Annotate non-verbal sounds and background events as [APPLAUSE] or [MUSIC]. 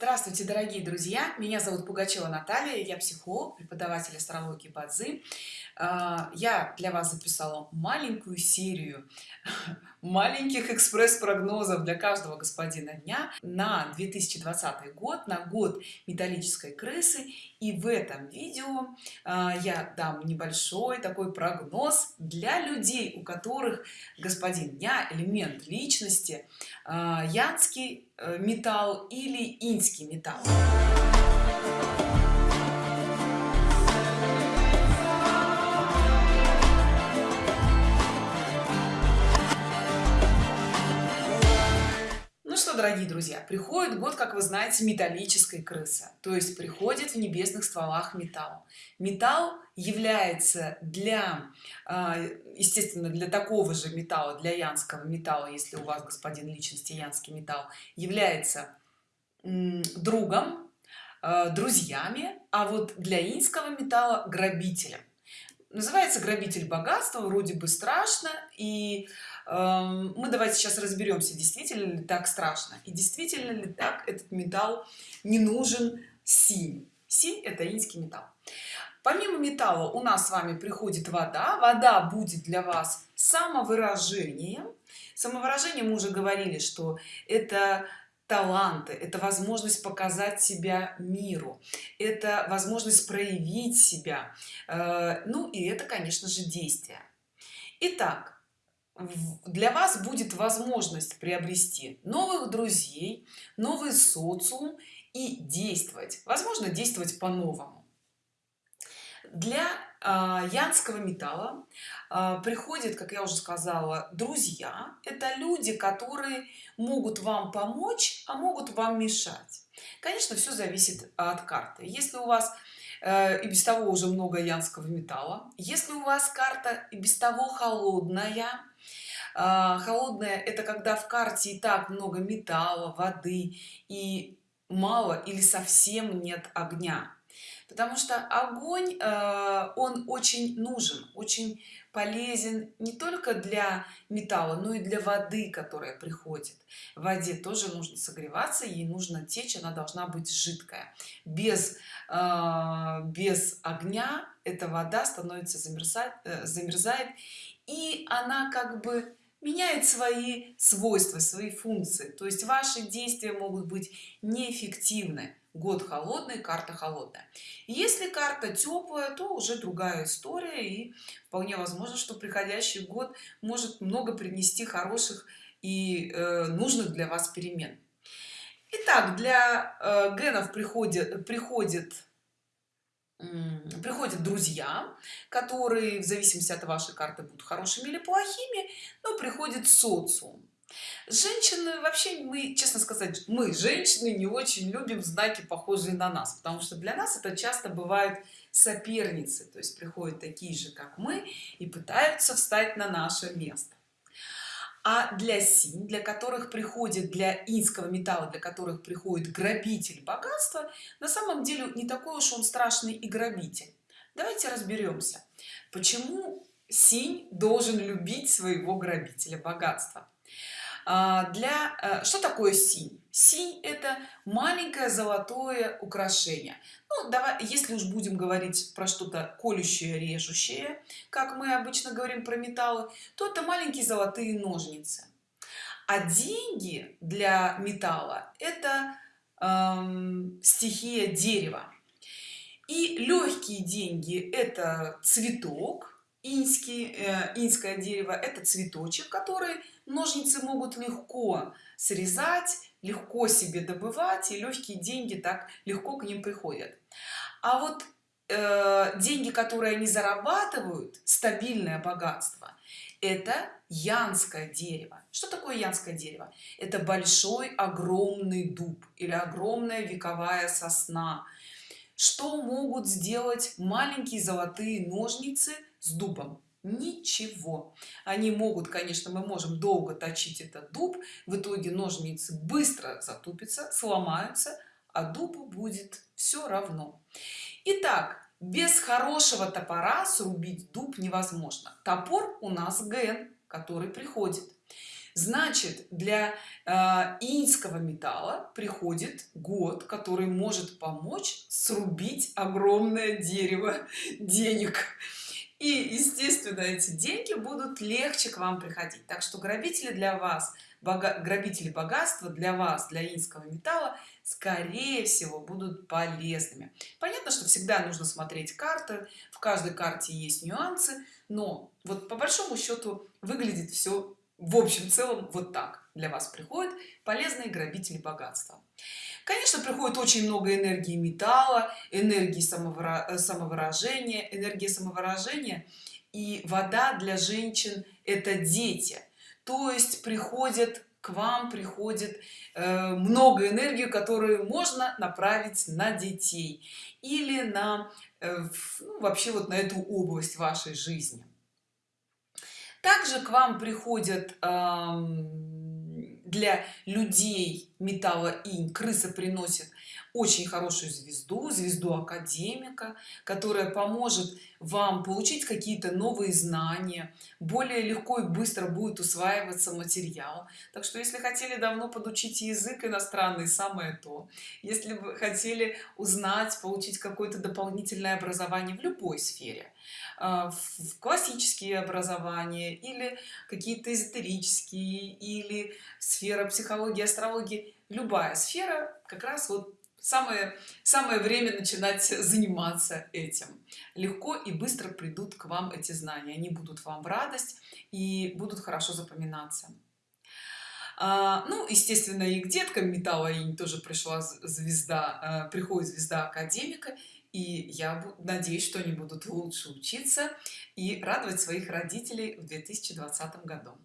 Здравствуйте, дорогие друзья! Меня зовут Пугачева Наталья, я психолог, преподаватель астрологии Бадзи. А, я для вас записала маленькую серию [LAUGHS] маленьких экспресс-прогнозов для каждого господина дня на 2020 год, на год металлической крысы. И в этом видео а, я дам небольшой такой прогноз для людей, у которых господин дня, элемент личности, а, янский э, металл или инский металл. дорогие друзья приходит год как вы знаете металлической крысы то есть приходит в небесных стволах металл металл является для а, естественно для такого же металла для янского металла если у вас господин личности янский металл является другом а, друзьями а вот для инского металла грабителем. Называется грабитель богатства вроде бы страшно и Эм, мы давайте сейчас разберемся действительно ли так страшно и действительно ли так этот металл не нужен синь. Синь это инский металл. Помимо металла у нас с вами приходит вода. Вода будет для вас самовыражением. Самовыражение мы уже говорили что это таланты это возможность показать себя миру это возможность проявить себя э, ну и это конечно же действие Итак, для вас будет возможность приобрести новых друзей новый социум и действовать возможно действовать по-новому. Для янского металла. Э, приходит как я уже сказала друзья. Это люди которые могут вам помочь а могут вам мешать. Конечно все зависит от карты. Если у вас э, и без того уже много янского металла если у вас карта и без того холодная а, холодная это когда в карте и так много металла воды и мало или совсем нет огня потому что огонь э, он очень нужен очень полезен не только для металла но и для воды которая приходит. В воде тоже нужно согреваться ей нужно течь она должна быть жидкая. Без э, без огня эта вода становится замерзать э, замерзает и она как бы меняет свои свойства свои функции. То есть ваши действия могут быть неэффективны год холодный карта холодная. Если карта теплая то уже другая история и вполне возможно что приходящий год может много принести хороших и э, нужных для вас перемен. Итак, для э, генов приходит приходит приходят друзья которые в зависимости от вашей карты будут хорошими или плохими но приходит социум женщины вообще мы честно сказать мы женщины не очень любим знаки похожие на нас потому что для нас это часто бывают соперницы то есть приходят такие же как мы и пытаются встать на наше место. А для синь для которых приходит для инского металла для которых приходит грабитель богатства на самом деле не такой уж он страшный и грабитель. Давайте разберемся почему синь должен любить своего грабителя богатства для э, что такое синь? Синь это маленькое золотое украшение. Ну давай если уж будем говорить про что-то колющее режущее как мы обычно говорим про металлы то это маленькие золотые ножницы. А деньги для металла это эм, стихия дерева. И легкие деньги это цветок инский э, инское дерево это цветочек который ножницы могут легко срезать легко себе добывать и легкие деньги так легко к ним приходят. А вот э, деньги которые они зарабатывают стабильное богатство это янское дерево. Что такое янское дерево? Это большой огромный дуб или огромная вековая сосна. Что могут сделать маленькие золотые ножницы с дубом. Ничего. Они могут конечно мы можем долго точить этот дуб в итоге ножницы быстро затупятся сломаются а дубу будет все равно. Итак, без хорошего топора срубить дуб невозможно. Топор у нас ген который приходит. Значит для э, инского металла приходит год который может помочь срубить огромное дерево денег и естественно эти деньги будут легче к вам приходить. Так что грабители для вас бога, грабители богатства для вас для инского металла скорее всего будут полезными. Понятно что всегда нужно смотреть карты. В каждой карте есть нюансы но вот по большому счету выглядит все в общем целом вот так. Для вас приходят полезные грабители богатства конечно приходит очень много энергии металла энергии самовыражения энергия самовыражения. И вода для женщин это дети. То есть приходят к вам приходит э, много энергии которую можно направить на детей или на э, ну, вообще вот на эту область вашей жизни. Также к вам приходят э, для людей металла инь крыса приносит очень хорошую звезду звезду академика которая поможет вам получить какие-то новые знания более легко и быстро будет усваиваться материал. Так что если хотели давно подучить язык иностранный самое то. Если вы хотели узнать получить какое-то дополнительное образование в любой сфере а, в классические образования или какие-то эзотерические или сфера психологии астрологии любая сфера как раз вот самое самое время начинать [LAUGHS] заниматься этим. Легко и быстро придут к вам эти знания. Они будут вам в радость и будут хорошо запоминаться. А, ну естественно и к деткам. Металла и тоже пришла звезда а, приходит звезда академика и я надеюсь что они будут лучше учиться и радовать своих родителей в 2020 году